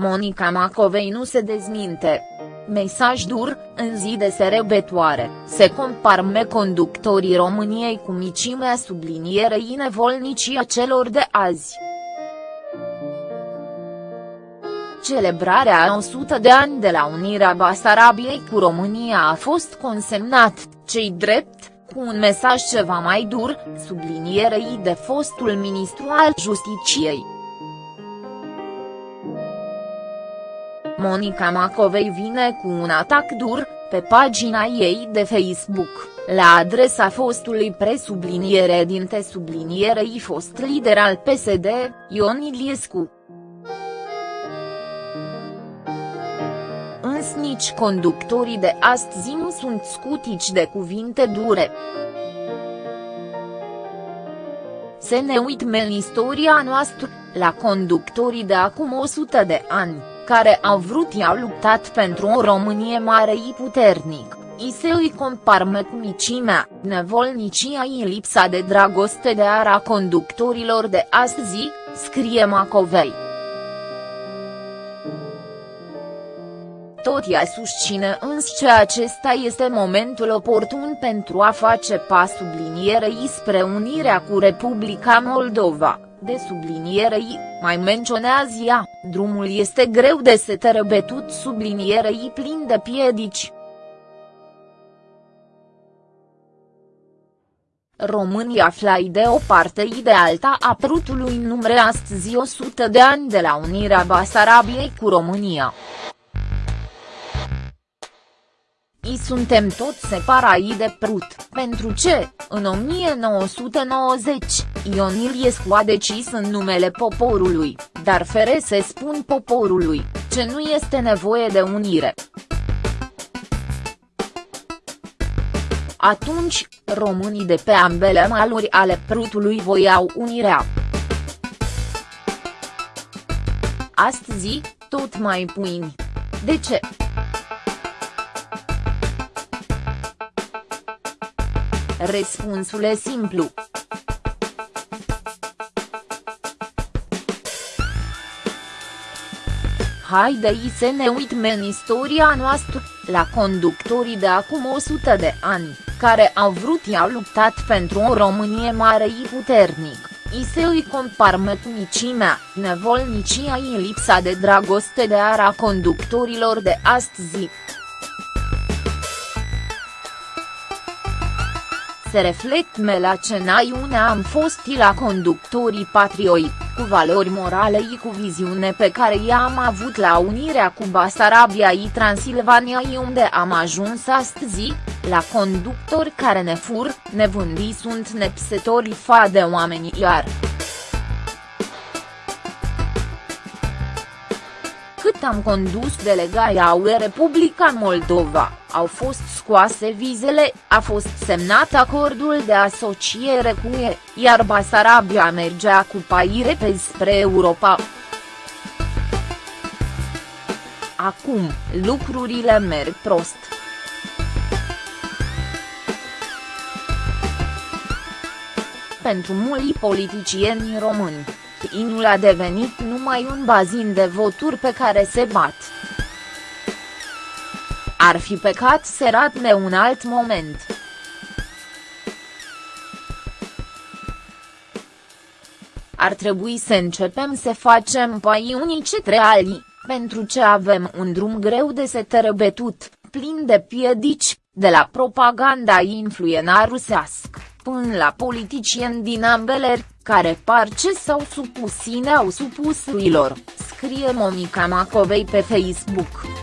Monica Macovei nu se dezminte. Mesaj dur, în zi de serebetoare, se comparme conductorii României cu micimea sublinierei nevolnicii a celor de azi. Celebrarea a 100 de ani de la unirea Basarabiei cu România a fost consemnat, cei drept, cu un mesaj ceva mai dur, sublinierei de fostul ministru al Justiciei. Monica Macovei vine cu un atac dur, pe pagina ei de Facebook, la adresa fostului presubliniere dinte sublinierei fost lider al PSD, Ion Iliescu. Însă nici conductorii de astăzi nu sunt scutici de cuvinte dure. Să ne uităm în istoria noastră, la conductorii de acum 100 de ani care au vrut i-au luptat pentru o Românie mare și puternic, i se îi comparme cu micimea, nevolnicia și lipsa de dragoste de ara conductorilor de astăzi, scrie Macovei. Tot ea susține însă că acesta este momentul oportun pentru a face pas sublinierei spre unirea cu Republica Moldova de sublinierei, mai menționează ea, drumul este greu de se tărăbetut sublinierei plin de piedici. România aflai de o parte i de alta a prutului numre astăzi 100 de ani de la unirea Basarabiei cu România. I suntem tot separați de Prut, pentru ce, în 1990, Ion Iliescu a decis în numele poporului, dar fere se spun poporului, ce nu este nevoie de unire. Atunci, românii de pe ambele maluri ale Prutului voiau unirea. Astăzi, tot mai puini. De ce? Răspunsul e simplu. Haidei să ne uităm în istoria noastră, la conductorii de acum 100 de ani, care au vrut i-au luptat pentru o Românie mare și puternic, i se îi comparme cu micimea, nevolnicia și lipsa de dragoste de ara conductorilor de astăzi. Se reflecte la cenaiunea am fost la conductorii patrioi, cu valori morale și cu viziune pe care i-am avut la unirea cu Basarabia și Transilvania și unde am ajuns astăzi, la conductori care ne fur, ne vândi sunt nepsetori fa de oameni iar. cât am condus delegația UE Republica Moldova, au fost scoase vizele, a fost semnat acordul de asociere cu UE, iar Basarabia mergea cu paire pe spre Europa. Acum, lucrurile merg prost. Pentru mulți politicieni români Inul a devenit numai un bazin de voturi pe care se bat. Ar fi pecat serat de un alt moment. Ar trebui să începem să facem pai unii cetre alii, pentru ce avem un drum greu de se tărăbetut, plin de piedici, de la propaganda influena rusească, până la politicieni din ambele care par ce s-au supus au supus uilor, scrie Monica Macovei pe Facebook.